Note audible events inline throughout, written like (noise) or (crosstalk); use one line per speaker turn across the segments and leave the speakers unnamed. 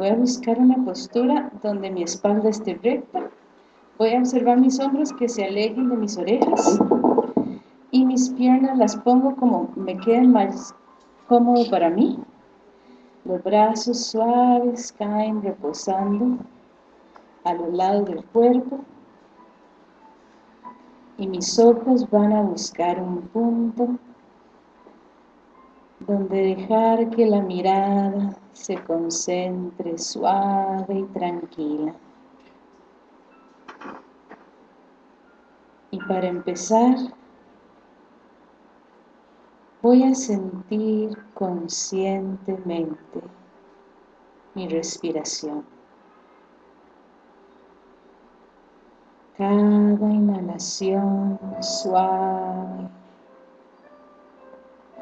voy a buscar una postura donde mi espalda esté recta. Voy a observar mis hombros que se alejen de mis orejas. Y mis piernas las pongo como me queden más cómodo para mí. Los brazos suaves caen reposando a los lados del cuerpo. Y mis ojos van a buscar un punto donde dejar que la mirada se concentre suave y tranquila. Y para empezar, voy a sentir conscientemente mi respiración. Cada inhalación suave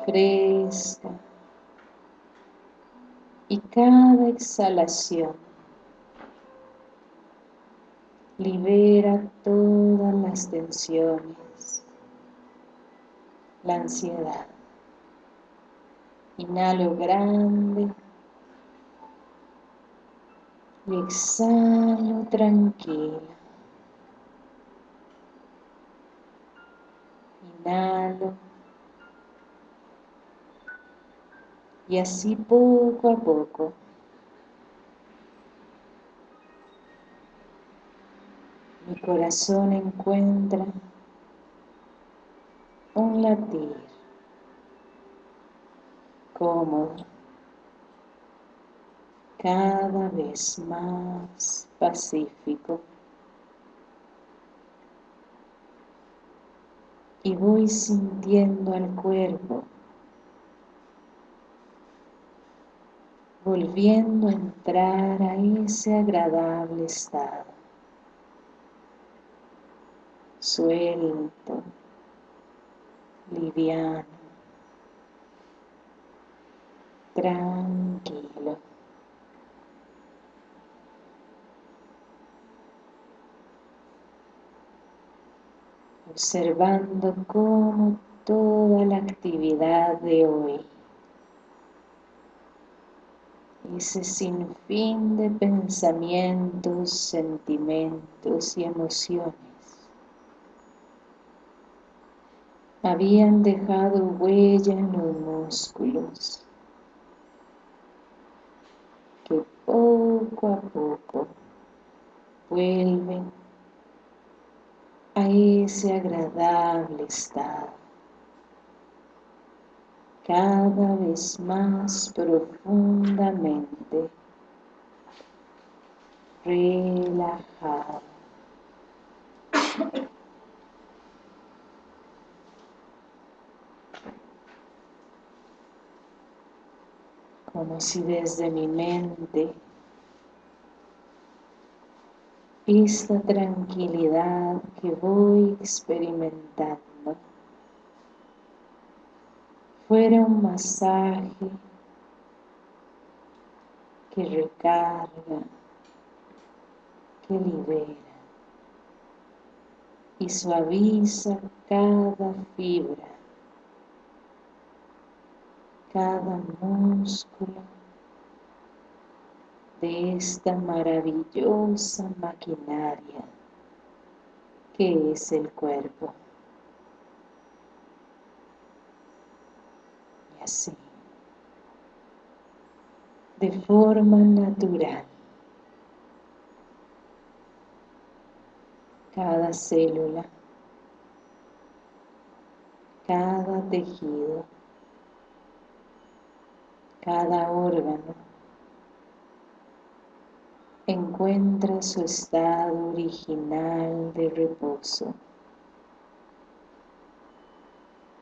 fresca y cada exhalación libera todas las tensiones, la ansiedad. Inhalo grande y exhalo tranquila. Inhalo y así poco a poco mi corazón encuentra un latir cómodo, cada vez más pacífico. Y voy sintiendo al cuerpo volviendo a entrar a ese agradable estado. Suelto, liviano, tranquilo. Observando cómo toda la actividad de hoy ese sinfín de pensamientos, sentimientos y emociones. Habían dejado huella en los músculos que poco a poco vuelven a ese agradable estado cada vez más profundamente relajado. Como si desde mi mente esta tranquilidad que voy experimentando fuera un masaje que recarga, que libera y suaviza cada fibra, cada músculo de esta maravillosa maquinaria que es el cuerpo. De forma natural. Cada célula, cada tejido, cada órgano. Encuentra su estado original de reposo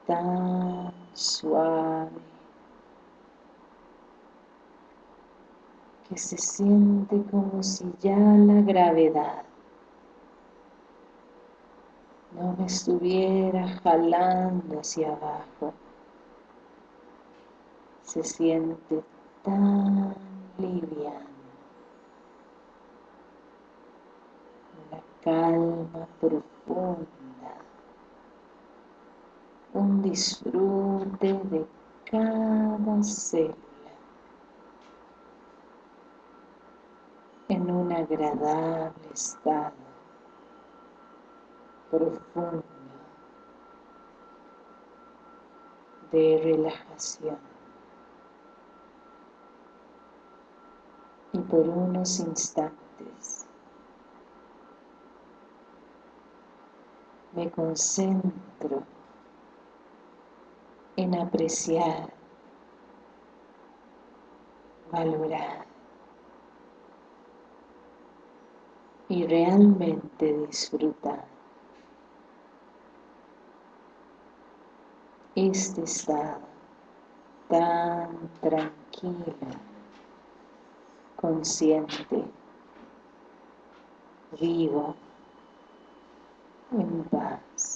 tan suave que se siente como si ya la gravedad no me estuviera jalando hacia abajo. Se siente tan liviano. La calma profunda un disfrute de cada célula. en un agradable estado profundo de relajación. Y por unos instantes me concentro en apreciar, valorar y realmente disfrutar este estado tan tranquilo, consciente, vivo, en paz.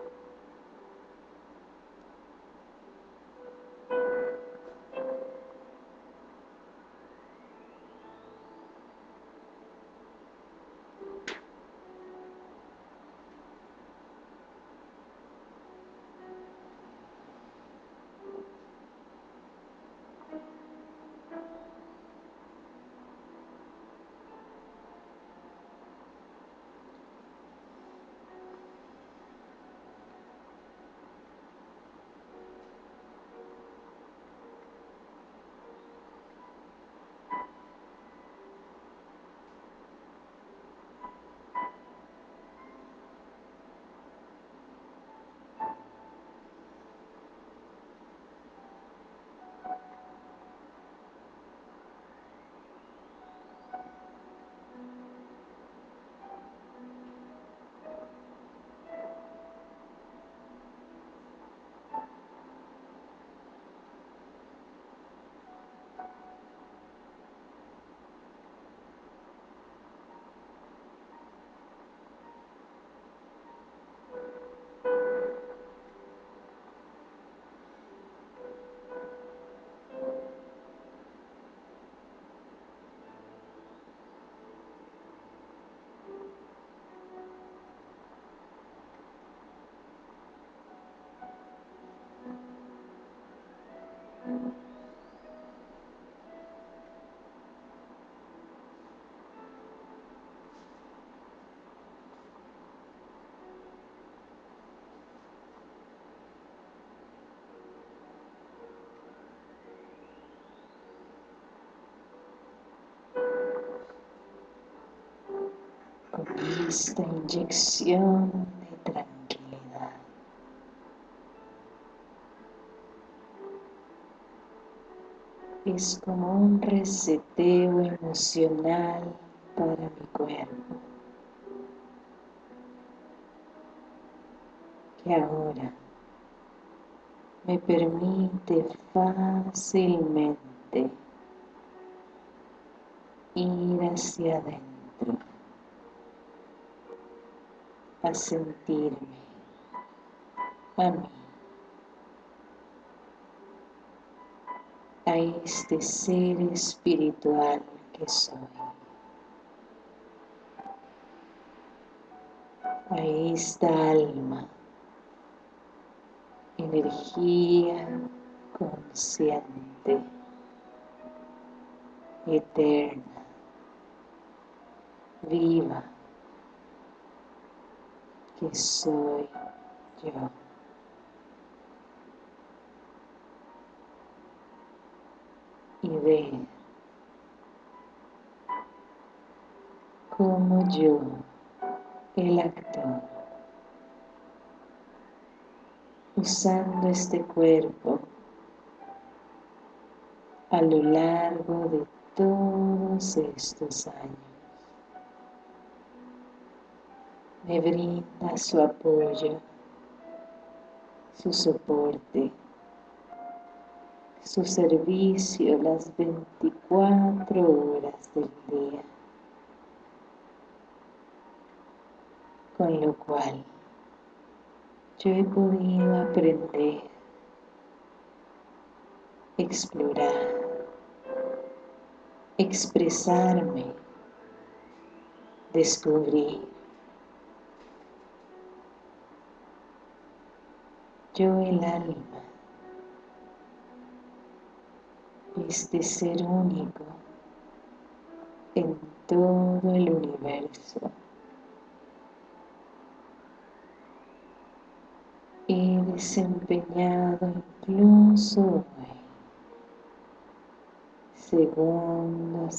esta inyección Es como un reseteo emocional para mi cuerpo. Que ahora me permite fácilmente ir hacia adentro a sentirme a mí a este ser espiritual que soy. A esta alma energía consciente eterna viva que soy yo y ver como yo, el actor, usando este cuerpo a lo largo de todos estos años. Me brinda su apoyo, su soporte, su servicio las 24 horas del día. Con lo cual yo he podido aprender, explorar, expresarme, descubrir. Yo el alma este ser único en todo el universo. He desempeñado incluso hoy, segundo a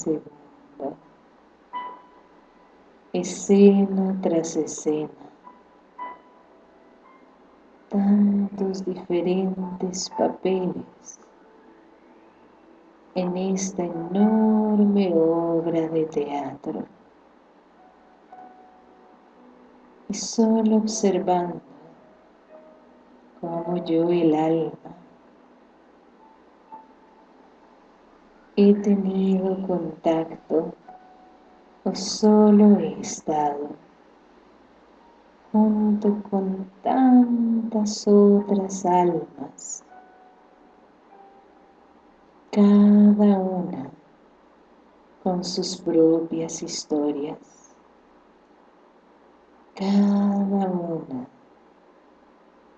escena tras escena, tantos diferentes papeles en esta enorme obra de teatro. Y solo observando como yo el alma he tenido contacto o solo he estado junto con tantas otras almas cada una con sus propias historias, cada una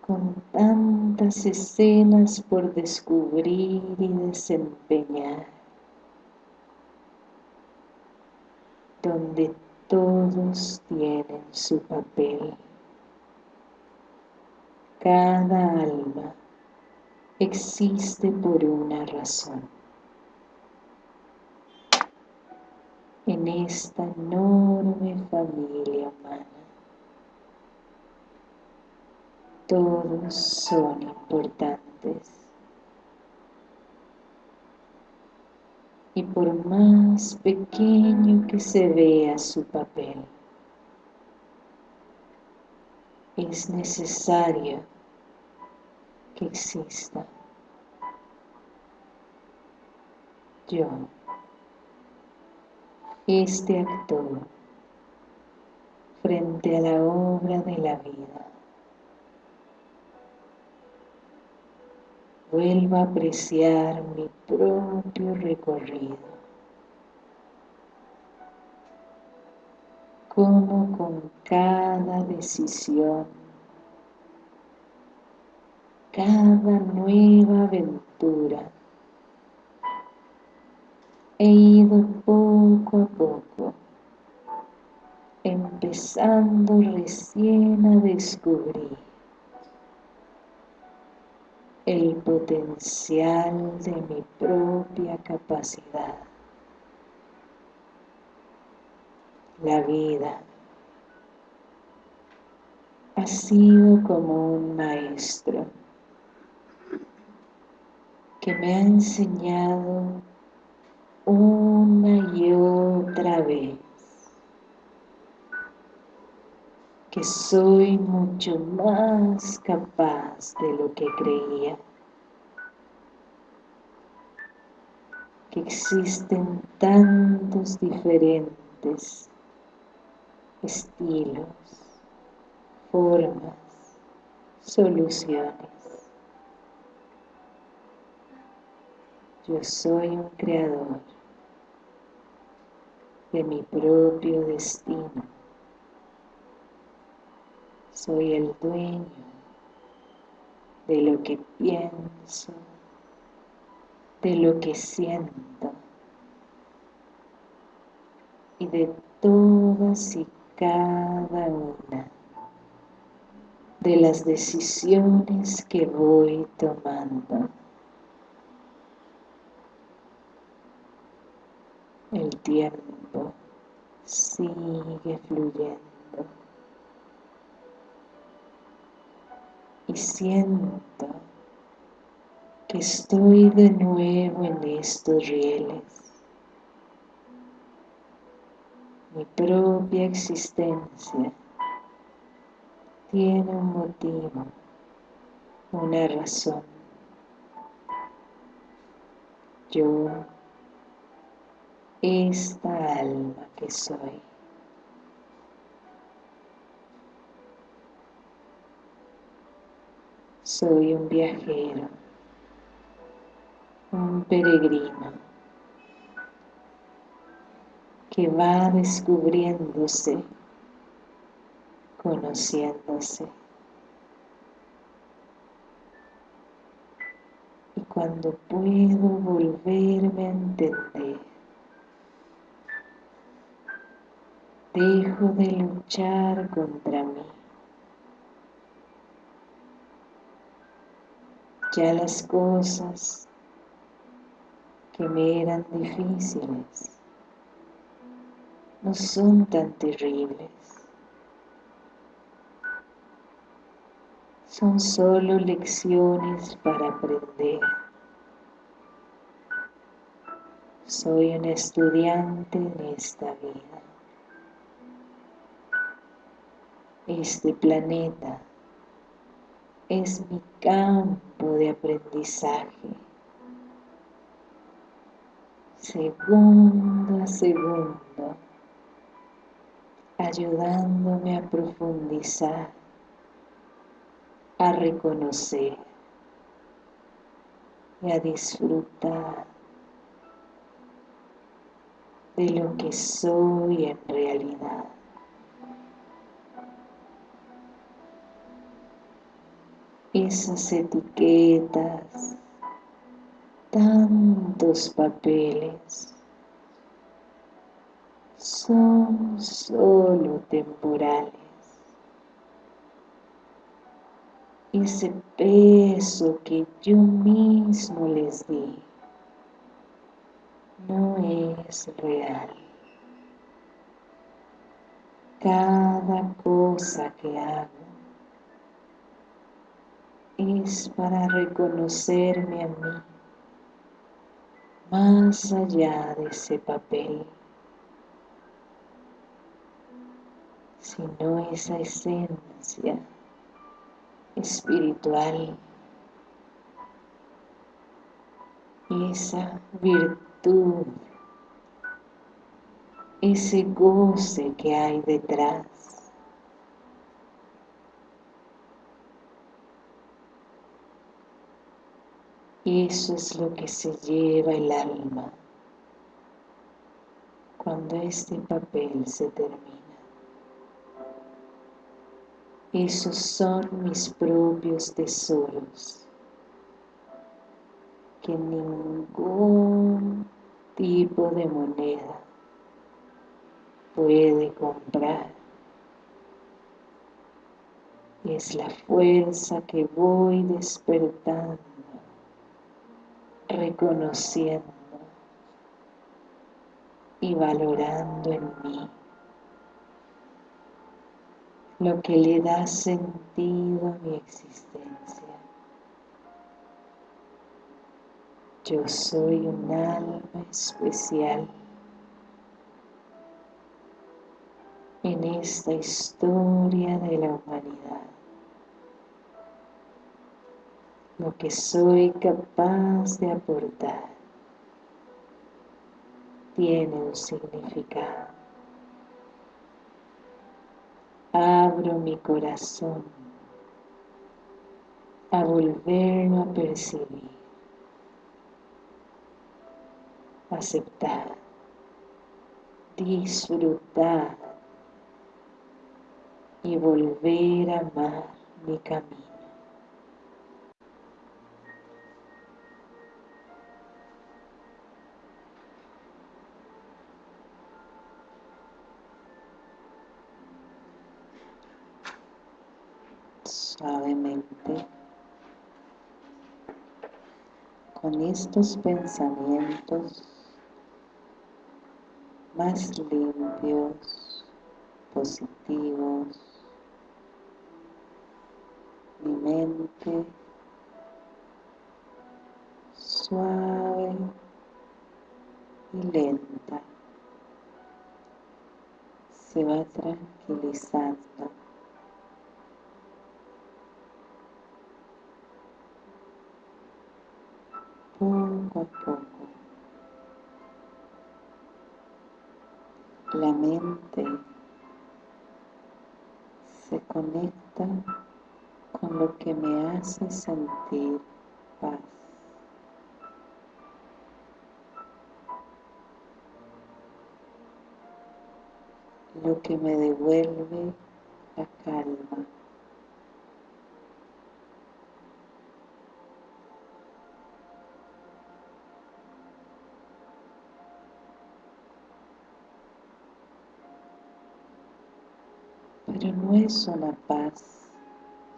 con tantas escenas por descubrir y desempeñar, donde todos tienen su papel, cada alma existe por una razón. En esta enorme familia humana, todos son importantes. Y por más pequeño que se vea su papel, es necesario que exista. Yo, este actor, frente a la obra de la vida, vuelvo a apreciar mi propio recorrido. Como con cada decisión cada nueva aventura. He ido poco a poco, empezando recién a descubrir el potencial de mi propia capacidad. La vida ha sido como un maestro que me ha enseñado una y otra vez que soy mucho más capaz de lo que creía, que existen tantos diferentes estilos, formas, soluciones. Yo soy un creador de mi propio destino. Soy el dueño de lo que pienso, de lo que siento y de todas y cada una de las decisiones que voy tomando. El tiempo sigue fluyendo y siento que estoy de nuevo en estos rieles. Mi propia existencia tiene un motivo, una razón. Yo, esta alma que soy. Soy un viajero, un peregrino que va descubriéndose, conociéndose. Y cuando puedo volverme a entender, dejo de luchar contra mí. Ya las cosas que me eran difíciles no son tan terribles. Son solo lecciones para aprender. Soy un estudiante en esta vida. Este planeta es mi campo de aprendizaje. Segundo a segundo, ayudándome a profundizar, a reconocer y a disfrutar de lo que soy en realidad. Esas etiquetas, tantos papeles, son solo temporales. Ese peso que yo mismo les di no es real. Cada cosa que hago es para reconocerme a mí más allá de ese papel, sino esa esencia espiritual, esa virtud, ese goce que hay detrás Eso es lo que se lleva el alma cuando este papel se termina. Esos son mis propios tesoros que ningún tipo de moneda puede comprar. Es la fuerza que voy despertando reconociendo y valorando en mí lo que le da sentido a mi existencia. Yo soy un alma especial en esta historia de la humanidad lo que soy capaz de aportar tiene un significado. Abro mi corazón a volverlo a percibir, aceptar, disfrutar y volver a amar mi camino. Con estos pensamientos más limpios, positivos, mi mente suave y lenta se va tranquilizando poco a poco. La mente se conecta con lo que me hace sentir paz. Lo que me devuelve la calma. pero no es una paz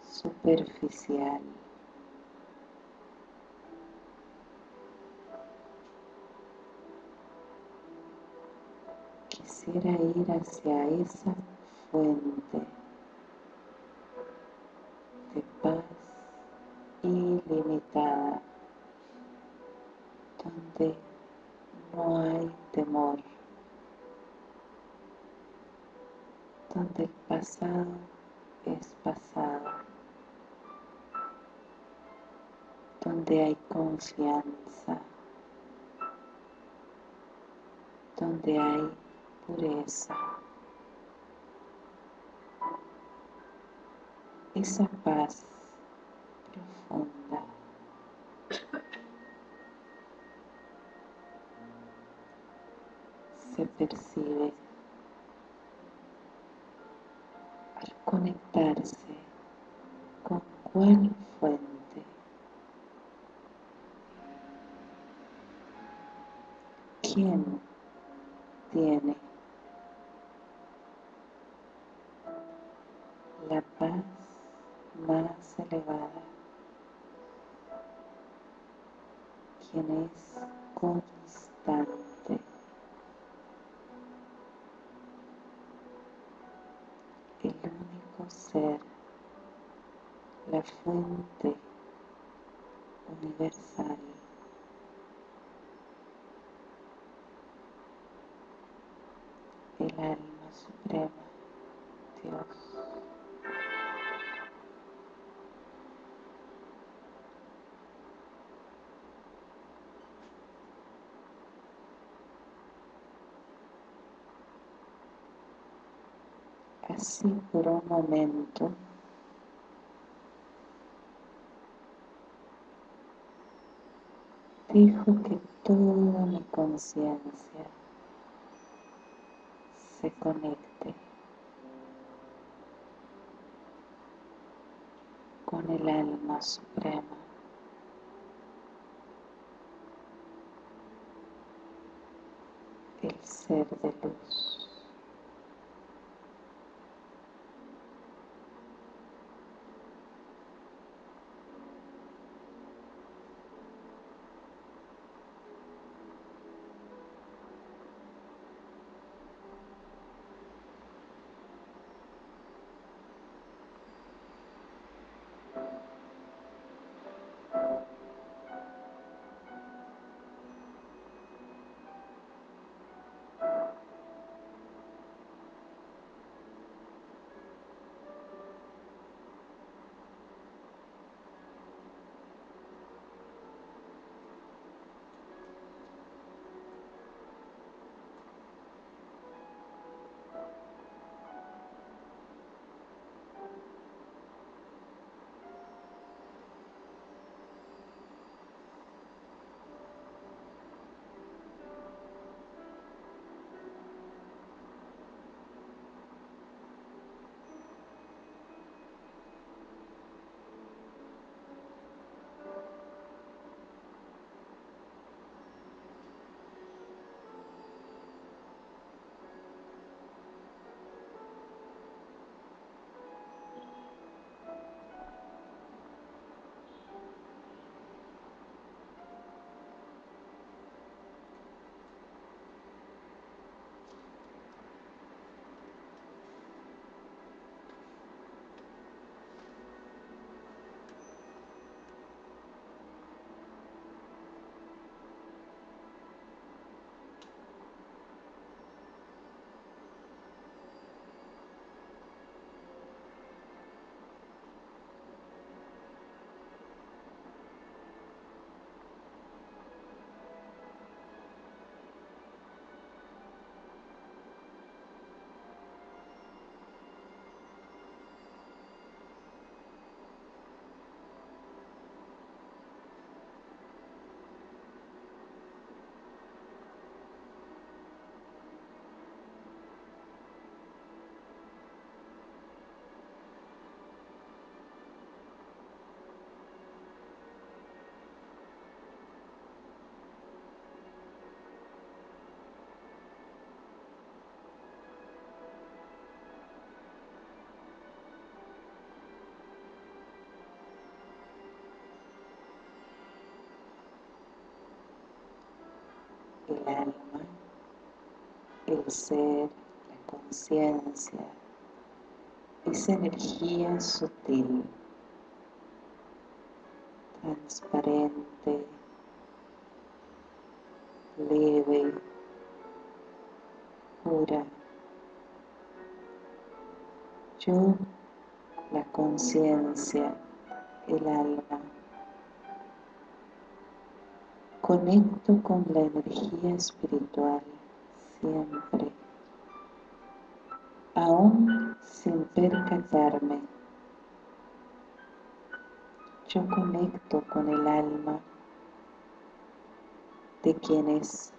superficial. Quisiera ir hacia esa fuente confianza, donde hay pureza. Esa paz profunda. se percibe conectarse con cuál así por un momento dejo que toda mi conciencia se conecte con el alma suprema. el ser de luz. El alma, el ser, la conciencia, esa energía sutil, transparente, leve, pura. Yo, la conciencia, el alma, conecto con la energía espiritual siempre, aún sin percatarme. Yo conecto con el alma de quienes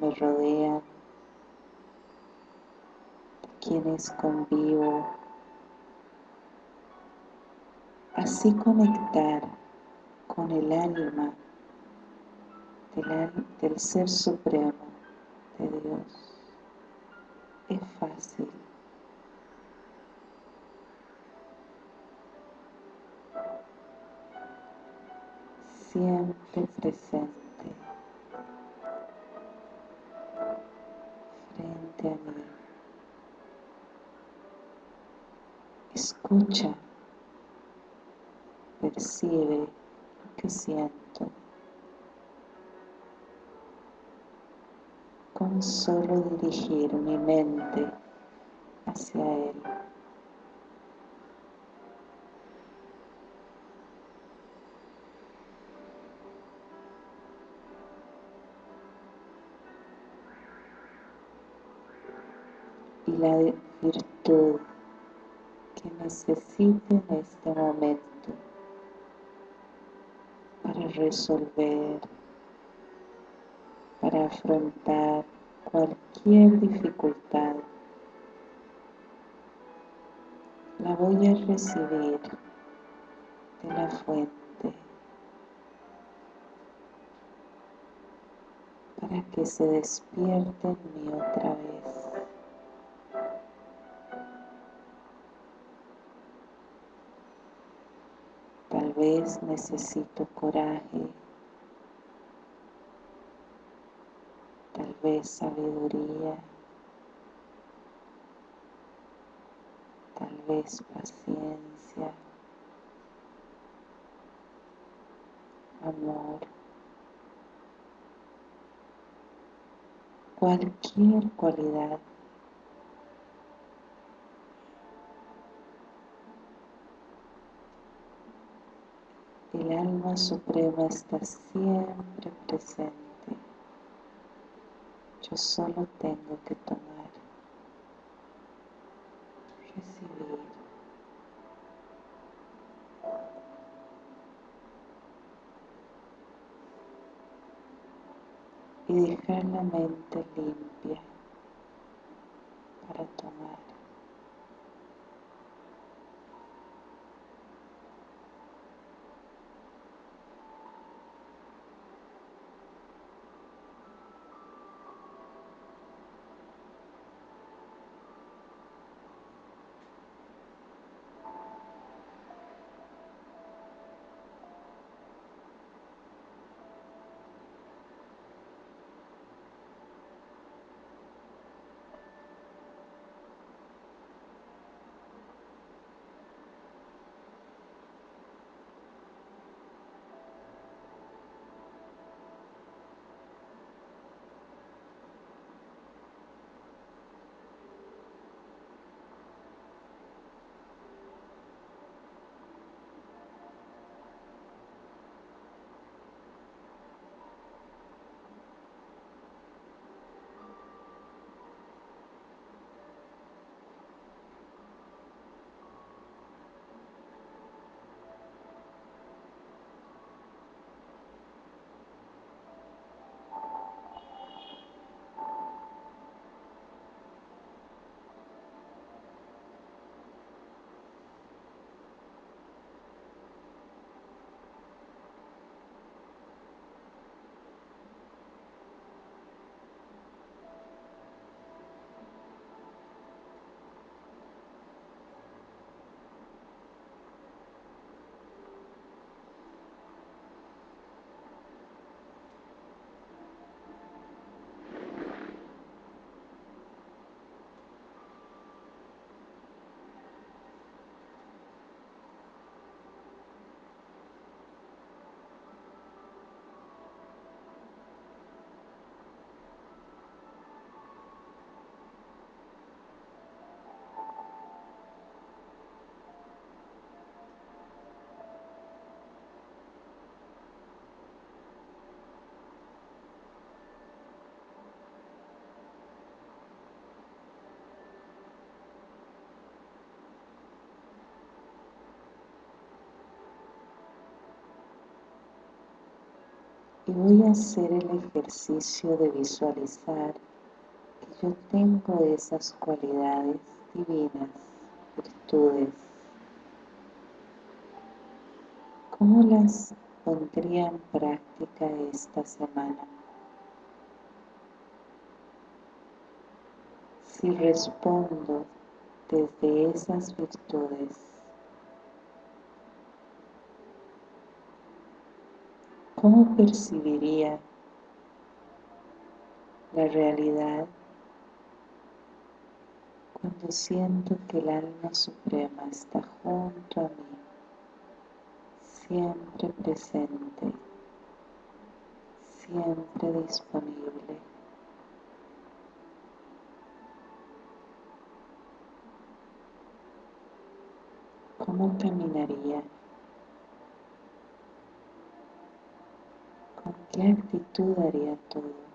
me rodean, de quienes convivo. Así conectar con el alma del, del Ser Supremo de Dios es fácil. Siempre presente. frente a mí. Escucha, percibe lo que siento. Con solo dirigir mi mente hacia Él. y la virtud que necesite en este momento para resolver, para afrontar cualquier dificultad. La voy a recibir de la fuente para que se despierte en mí otra vez. Tal vez necesito coraje, tal vez sabiduría, tal vez paciencia, amor, cualquier cualidad. El alma suprema está siempre presente. Yo solo tengo que tomar, recibir. Y dejar la mente limpia para tomar.
Y voy a hacer el ejercicio de visualizar que yo tengo esas cualidades divinas, virtudes. ¿Cómo las pondría en práctica esta semana? Si respondo desde esas virtudes, ¿cómo percibiría la realidad cuando siento que el alma suprema está junto a mí, siempre presente, siempre disponible? ¿Cómo caminaría? ¿Con qué actitud haría todo?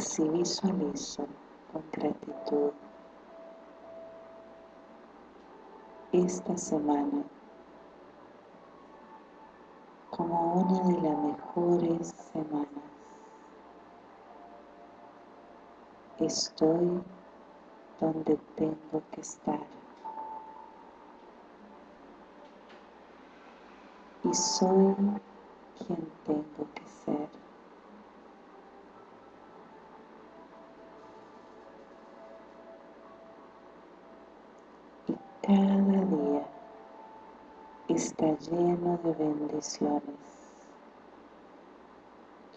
Así visualizo con gratitud esta semana como una de las mejores semanas. Estoy donde tengo que estar. Y soy quien tengo que ser. Cada día está lleno de bendiciones,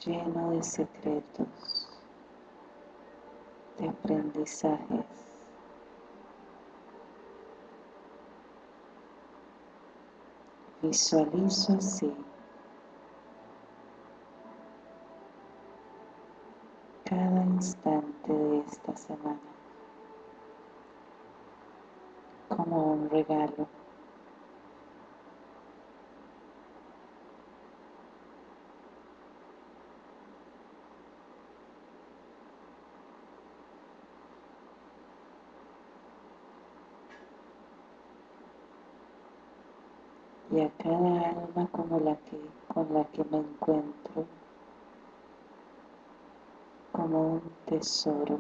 lleno de secretos, de aprendizajes. Visualizo así cada instante de esta semana. como un regalo. y a cada alma como la que, con la que me encuentro como un tesoro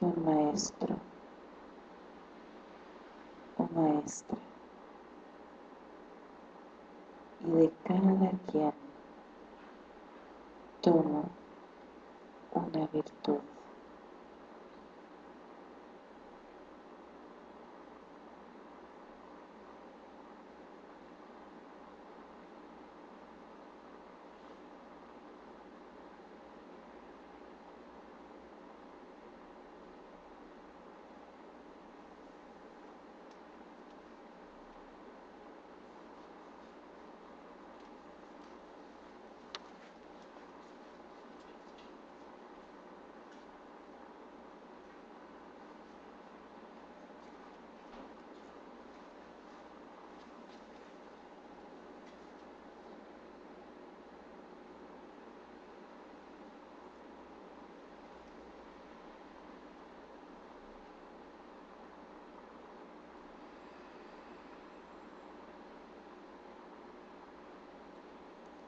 y un maestro maestra y de cada quien tomo una virtud.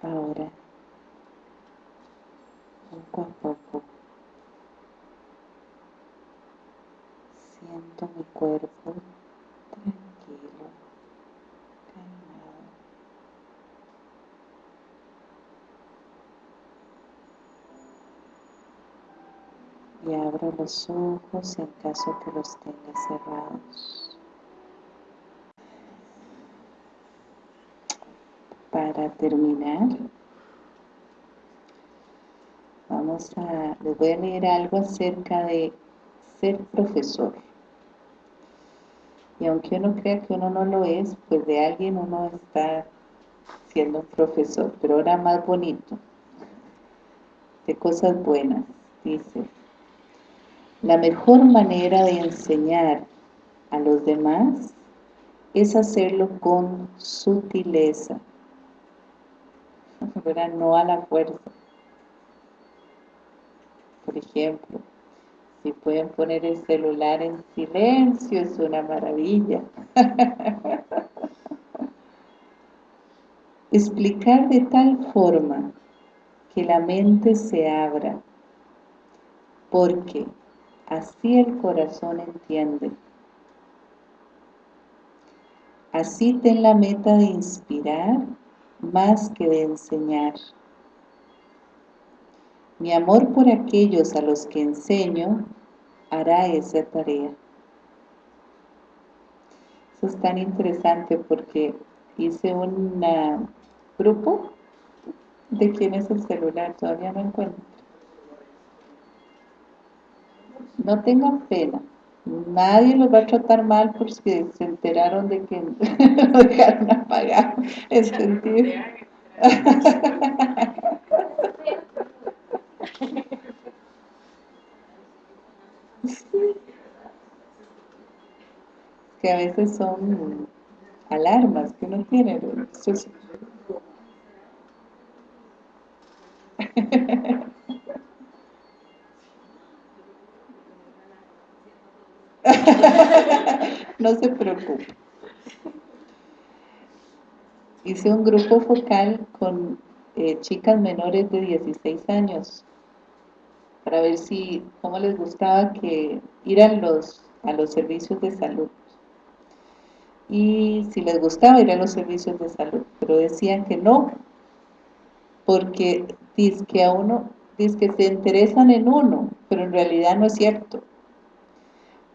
Ahora, poco a poco, siento mi cuerpo tranquilo, calmado. Y abro los ojos en caso que los tenga cerrados. Para terminar, vamos a, les voy a leer algo acerca de ser profesor. Y aunque uno crea que uno no lo es, pues de alguien uno está siendo un profesor, pero ahora más bonito, de cosas buenas, dice. La mejor manera de enseñar a los demás es hacerlo con sutileza, (laughs) no a la fuerza. Por ejemplo, si pueden poner el celular en silencio, es una maravilla. (laughs) Explicar de tal forma que la mente se abra, porque así el corazón entiende. Así ten la meta de inspirar más que de enseñar. Mi amor por aquellos a los que enseño hará esa tarea. Eso es tan interesante porque hice un grupo de quién es el celular, todavía no encuentro. No tengan pena, nadie los va a tratar mal porque se enteraron de que (laughs) lo dejaron apagado, es sentir. que a veces son alarmas que uno tiene. no (laughs) se preocupe. Hice un grupo focal con eh, chicas menores de 16 años para ver si, cómo les gustaba que ir a los, a los servicios de salud y si les gustaba ir a los servicios de salud, pero decían que no, porque dice a uno, dice se interesan en uno, pero en realidad no es cierto.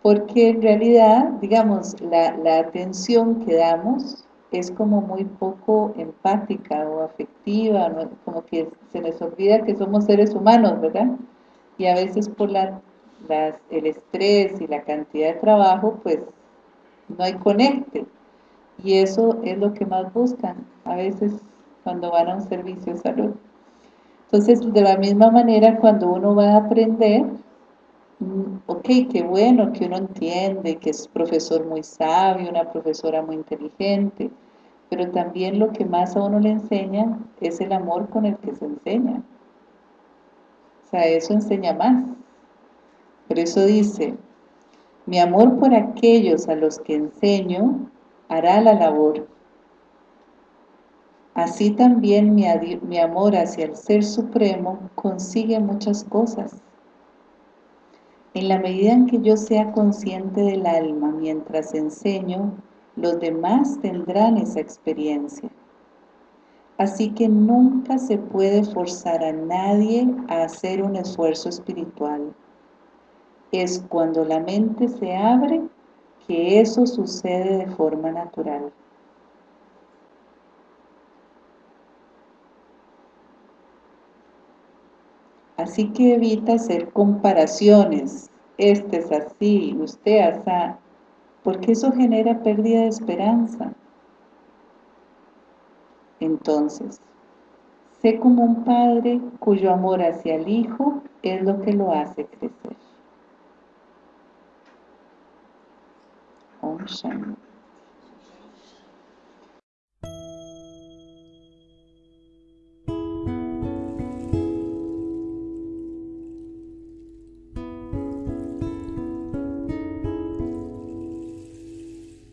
Porque en realidad, digamos, la, la atención que damos es como muy poco empática o afectiva, como que se nos olvida que somos seres humanos, ¿verdad? Y a veces por la, el estrés y la cantidad de trabajo, pues no hay conecte. Y eso es lo que más buscan, a veces cuando van a un servicio de salud. Entonces, de la misma manera, cuando uno va a aprender, ok, qué bueno que uno entiende, que es profesor muy sabio, una profesora muy inteligente, pero también lo que más a uno le enseña es el amor con el que se enseña. O sea, eso enseña más. Por eso dice, mi amor por aquellos a los que enseño hará la labor. Así también mi, mi amor hacia el Ser Supremo consigue muchas cosas. En la medida en que yo sea consciente del alma mientras enseño, los demás tendrán esa experiencia. Así que nunca se puede forzar a nadie a hacer un esfuerzo espiritual. Es cuando la mente se abre que eso sucede de forma natural. Así que evita hacer comparaciones, este es así, usted así, porque eso genera pérdida de esperanza. Entonces, sé como un padre cuyo amor hacia el hijo es lo que lo hace crecer. Om.